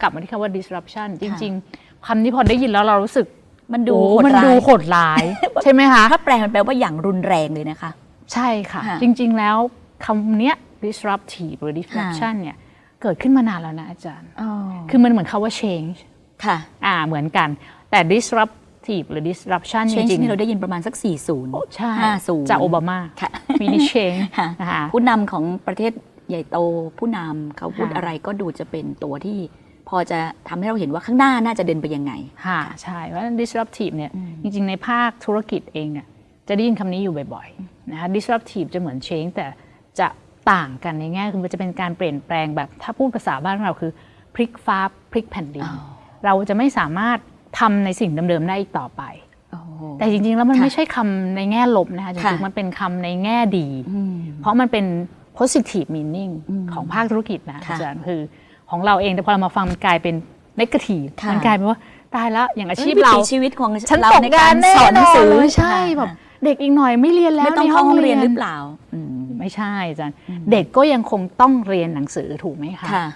กลับมาที่คำว่า disruption จริง ๆคำนี้พอได้ยินแล้วเรารู้สึกมันดูโอ้โหดมันร้าดูยโหดร้าย ใช่ไหมคะ ถ้าแปลมันแปลว่าอย่างรุนแรงเลยนะคะ ใช่ค่ะค่ะ จริง ๆ แล้วคำเนี้ย disruptive หรือ disruption เนี่ยเกิดขึ้นมานานแล้วนะอาจารย์ คือมันเหมือนคาว่า change ค่ะ อ่า เหมือนกัน แต่ disruptive หรือ disruption จ change ริงนี่เราได้ยินประมาณสัก 40โอ้ใช่ 50 จากโอบามาค่ะมีนิ change ค่ะนะคะผู้นำของประเทศใหญ่โตผู้นำเขาพูดค่ะอะไรก็ดูจะเป็นตัวที่ พอจะทำให้เราเห็นว่าข้างหน้าน่าจะเดินไปยังไงค่ะใช่เพราะฉะนั้น disruptive เนี่ยอืมจริง ๆ ในภาคธุรกิจเองเนี่ยจะได้ยินคำนี้อยู่บ่อยๆนะคะ disruptive จะเหมือน change แต่จะต่างกันในแง่คือมันจะเป็นการเปลี่ยนแปลงแบบถ้าพูดภาษาบ้านเราคือพลิกฟ้าพลิกแผ่นดินอ๋อเราจะไม่สามารถทำในสิ่งเดิมๆได้อีกต่อไปโอ้โหแต่จริงๆ แล้วมันค่ะไม่ใช่คำในแง่ลบนะคะจค่ะริงๆ มันเป็นคำในแง่ดีอืมเพราะมันเป็น positive meaning อืมของภาคธุรกิจนะค่ะอาจารย์คือ ของเราเอง แต่พอเรามาฟังมันกลายเป็น negative ค่ะมันกลายเป็นว่าตายแล้วอย่างอาชีพวิเราถีชีวิตของฉันเราตกในงากานรแน่สอนหนังสือนเลยใช่ค่ะแบบเด็กอีกหน่อยไม่เรียนแล้วไม่ต้องในเข้าห้องเรียนหรือเปล่าอืมไม่ใช่อาจารย์เด็กก็ยังคงต้องเรียนหนังสือถูกไหมคะค่ะ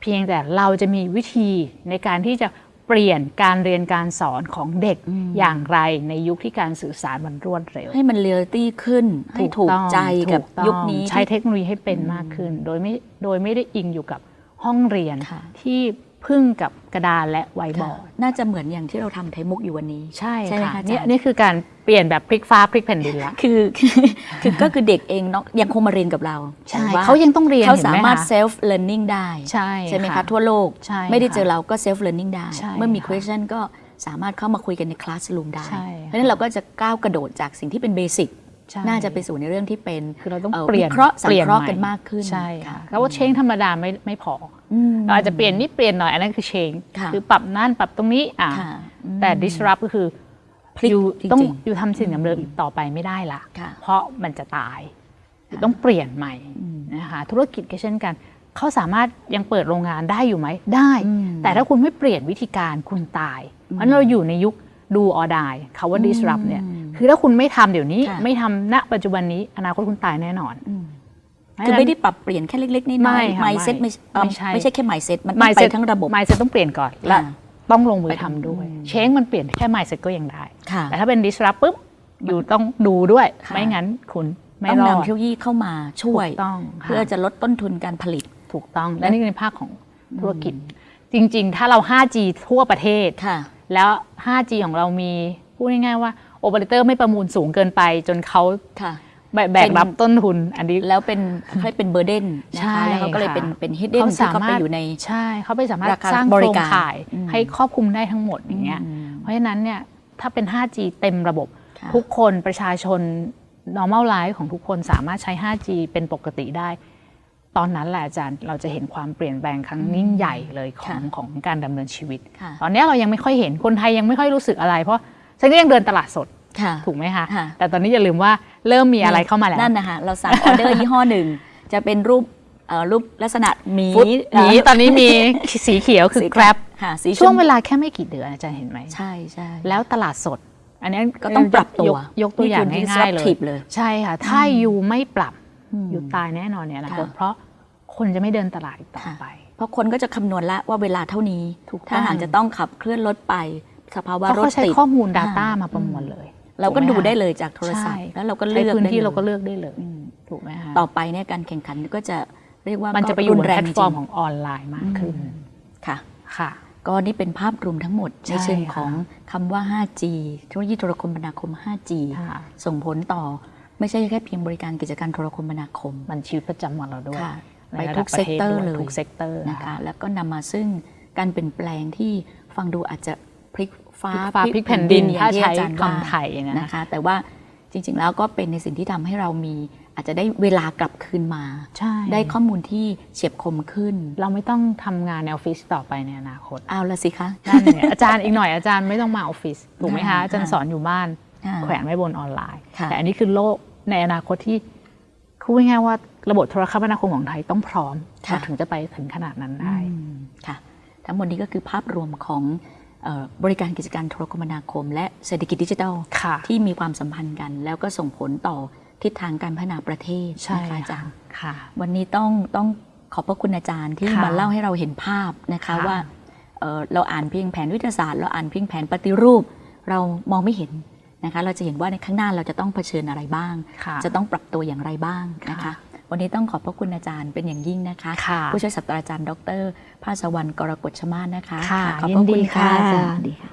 เพียงแต่เราจะมีวิธีในการที่จะเปลี่ยนการเรียนการสอนของเด็กอืมอย่างไรในยุคที่การสื่อสารมันรวดเร็ว ให้มันเรียลตี้ขึ้นให้ถูกต้องใจกับถูต้องยุคนี้ใช้เทคโนโลยีให้เป็นมากขึ้น โดยไม่โดยไม่ได้อิงอยู่กับ ห้องเรียนค่ะที่พึ่งกับกระดานและไวบอค่ะร์ดน่าจะเหมือนอย่างที่เราทำไทยมุกอยู่วันนี้ ใช่ใช่ไหมค่ะคะอาจารย์เนี่ยนี่คือการเปลี่ยนแบบพลิกฟ้าพลิกแผ่นดินละคือคือก็คือเด็กเองเนาะยังคงมาเรียนกับเราใช่แต่ว่าเขายังต้องเรียนเขาห็นสาไหมารถคะ self learning ได้ใช่ใช่ไหมคะค่ะทั่วโลกใช่ไม่ได้ค่ะเจอเราก็ self learning ได้ใช่เมื่อมีค่ะ question ก็สามารถเข้ามาคุยกันใน classroom ได้ใช่เพราะฉะนั้นเราก็จะก้าวกระโดดจากสิ่งที่เป็นเบสิกใช่ น่าจะไปสู่ในเรื่องที่เป็นคือเราต้องเอ่อเปลี่ยนวิเคราะห์สังปลี่ยเคราะห์ใหกันมากขึ้นใช่ค่ะค่ะแล้วว่าเชงธรรมดาไม่ไม่พออืมเราอาจจะเปลี่ยนนิดเปลี่ยนหน่อยอันนั้นคือเชงค่ะคือปรับนั่นปรับตรงนี้อะค่ะอืมแต่ disrupt ก็คือพลิกอยู่จริงๆต้องอยู่ทำสิ่งเดิมๆอีกต่อไปไม่ได้ละค่ะเพราะมันจะตายต้องเปลี่ยนใหม่นะคะธุรกิจก็เช่นกันเขาสามารถยังเปิดโรงงานได้อยู่ไหมได้อืมแต่ถ้าคุณไม่เปลี่ยนวิธีการคุณตาย เพราะฉะนั้นเราอยู่ในยุคดูออดายคาว่า disrupt เนี่ย คือถ้าคุณไม่ทำเดี๋ยวนี้ค่ะไม่ทำณปัจจุบันนี้อนาคตคุณตายแน่นอนคือไม่ได้ปรับเปลี่ยนแค่เล็กๆน้ไม่อยค่ะๆ mindset ไม่เอ่อไม่ใช่ไม่ใช่แค่ mindset มันต้อง mindset ไปทั้งระบบ mindset ต้องเปลี่ยนก่อนและค่ะต้องลงมือไปทำด้วยอืมเชงมันเปลี่ยนแค่ mindset ก็ยังได้ค่ะแต่ถ้าเป็น disrupt ปุ๊บอยู่ต้องดูด้วยค่ะไม่งั้นคุณไม่ต้องรอดนำเทคโนโลยีเข้ามาช่วยถูกต้องค่ะเพื่อจะลดต้นทุนการผลิตถูกต้อง และนี่ในภาคของธุรกิจ จริง ๆ ถ้าเรา 5G ทั่วประเทศค่ะแล้ว 5G ของเรามีพูดง่ายๆว่า โอเปอเรเตอร์ไม่ประมูลสูงเกินไป จนเขาค่ะแบแบกรับต้นทุนอันนี้แล้วเป็นเขาเรียกเป็นเบอร์เดนนะใช่คะแล้วเขาก็เลยค่ะเป็นเป็นฮิดเด้นเขาที่สาเขามาไปรถอยู่ในใช่เขาไปสามารถราคาสร้างบโคริรงการข่ายอืมให้ครอบคลุมได้ทั้งหมดอย่างเงี้ยอืมเพราะฉะนั้นเนี่ยถ้าเป็น 5G เต็มระบบค่ะทุกคนประชาชน normal life ของทุกคนสามารถใช้ 5G เป็นปกติได้ ตอนนั้นแหละอาจารย์เราจะเห็นความเปลี่ยนแปลงครั้งยิ่งใหญ่เลยของของการดำเนินชีวิตค่ะตอนนี้เรายังไม่ค่อยเห็นคนไทยยังไม่ค่อยรู้สึกอะไรเพราะ ฉันก็ยังเดินตลาดสดค่ะถูกไหมคะค่ะแต่ตอนนี้อย่าลืมว่าเริ่มมีอะไรเข้ามาแล้วนั่นนะคะเราสั่งออเดอร์ยี่ห้อหนึ่งจะเป็นรูปเอ่อรูปลักษณะหมีฟุตหมีตอนนี้มีสีเขียวคือสี Grab ค่ะสีช่วงมเวลาแค่ไม่กี่เดือนอาจารย์เห็นไหมใช่ใช่แล้วตลาดสด อันนี้ก็ต้องปรับตัวยกยกตัวอย่างนี่คือง่ายๆเลย disruptive เลย ใช่ค่ะ ถ้ายูไม่ปรับอืมยูตายแน่นอนเนี่ยนะค่ะเพราะคนจะไม่เดินตลาดอีกต่อค่ะไป เพราะคนก็จะคำนวณแล้วว่าเวลาเท่านี้ถูกต้องถ้าหากจะต้องขับเคลื่อนรถไป สภาวะเพราะรถเขาใช้ติดข้อมูลอ่า Data มาประมวลเลย เราก็ถูดูหมคะได้เลยจากโทรศัพท์ใช่แล้วเราก็ใช้เลือกพื้นได้ที่ลยเราก็เลือกได้เลยอืมถูกไหมคะต่อไปเนี่ยการแข่งขันก็จะเรียกว่ามันจะไปอรุยู่บนนแรแพงลตจฟอริร์มงของออนไลน์มากขึ้นค่ะค่ะ ก็นี่เป็นภาพรวมทั้งหมดใช่ในเชิงค่ะของคำว่า 5G เทคโนโลยีโทรคมนาคม 5G ค่ะส่งผลต่อไม่ใช่แค่เพียงบริการกิจการโทรคมนาคม มันชีวิตประจำวันเราด้วยค่ะในไประทุดับกประเซกทศเตอร์ด้วยเลยทุกเซกเตอร์นะคะแล้วก็นำมาซึ่งการเปลี่ยนแปลงที่ฟังดูอาจจะ พลิกฟ้าพลิกฟ้าพลิกแผ่นดินอย่างถ้าที่ใช้อาจารย์ว่าคำไทยนะนะคะ แต่ว่าจริง ๆ แล้วก็เป็นในสิ่งที่ทำให้เรามีอาจจะได้เวลากลับคืนมาใช่ได้ข้อมูลที่เฉียบคมขึ้น เราไม่ต้องทำงานในออฟฟิศต่อไปในอนาคต เอาละสิคะนั่นเนี่ยอาจารย์อีกหน่อยอาจารย์ไม่ต้องมาออฟฟิศถูกไหมคะค่ะอาจารย์สอนอยู่บ้านอ่าแขวนไว้บนออนไลน์ค่ะแต่อันนี้คือโลกในอนาคตที่คือง่ายๆว่าระบบโทรคมนาคมของไทยต้องพร้อมเราถึงจะไปถึงขนาดนั้นได้อืมค่ะ ทั้งหมดนี้ก็คือภาพรวมของเอ่อ บริการกิจการโทรคมนาคม และเศรษฐกิจดิจิทัลค่ะที่มีความสัมพันธ์กัน แล้วก็ส่งผลต่อทิศทางการพัฒนาประเทศใช่นะคะอาจาค่ะรย์ค่ะวันนี้ต้องต้องขอบพระคุณอาจารย์ที่ค่ะมาเล่าให้เราเห็นภาพนะคะค่ะว่าเอ่อเราอ่านเพียงแผนวิทยาศาสตร์ เราอ่านเพียงแผนปฏิรูป เรามองไม่เห็นนะคะ เราจะเห็นว่าในข้างหน้าเราจะต้องเผชิญอะไรบ้างค่ะจะต้องปรับตัวอย่างไรบ้างนะคะค่ะ วันนี้ต้องขอบพระคุณอาจารย์เป็นอย่างยิ่งนะคะค่ะผู้ช่วยศาสตราจารย์ ดรภาสวรรณกรกฎชมาศนะคะค่ะขอบพระยินดีคุณค่ะค่ะอาจารย์สวัสดีค่ะ